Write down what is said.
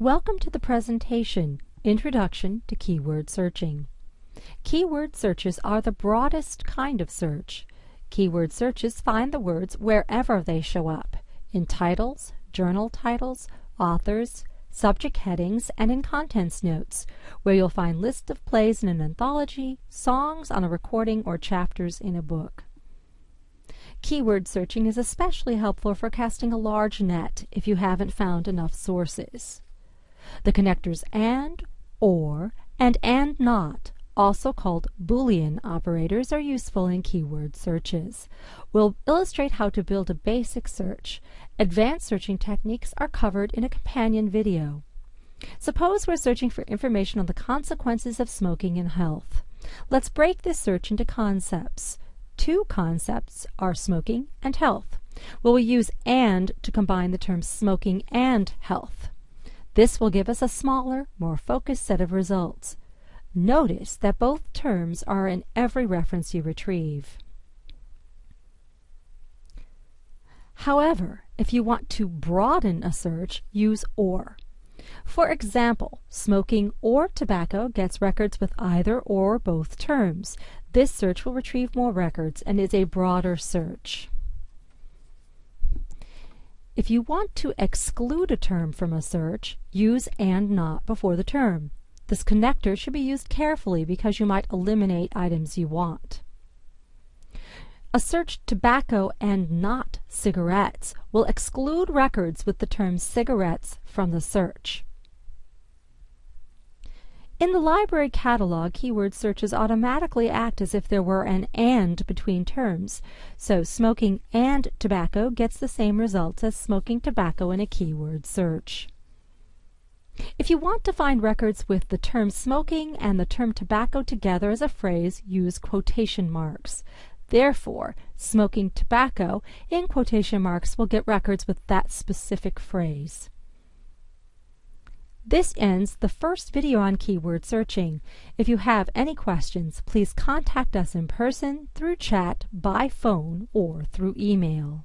Welcome to the presentation, Introduction to Keyword Searching. Keyword searches are the broadest kind of search. Keyword searches find the words wherever they show up, in titles, journal titles, authors, subject headings, and in contents notes, where you'll find lists of plays in an anthology, songs on a recording, or chapters in a book. Keyword searching is especially helpful for casting a large net if you haven't found enough sources. The connectors AND, OR, and AND NOT, also called Boolean operators, are useful in keyword searches. We'll illustrate how to build a basic search. Advanced searching techniques are covered in a companion video. Suppose we're searching for information on the consequences of smoking in health. Let's break this search into concepts. Two concepts are smoking and health. Well, we use AND to combine the terms smoking and health. This will give us a smaller, more focused set of results. Notice that both terms are in every reference you retrieve. However, if you want to broaden a search, use OR. For example, smoking or tobacco gets records with either or both terms. This search will retrieve more records and is a broader search. If you want to exclude a term from a search, use AND NOT before the term. This connector should be used carefully because you might eliminate items you want. A search tobacco and not cigarettes will exclude records with the term cigarettes from the search. In the library catalog, keyword searches automatically act as if there were an AND between terms. So smoking and tobacco gets the same results as smoking tobacco in a keyword search. If you want to find records with the term smoking and the term tobacco together as a phrase, use quotation marks. Therefore, smoking tobacco in quotation marks will get records with that specific phrase. This ends the first video on keyword searching. If you have any questions, please contact us in person, through chat, by phone, or through email.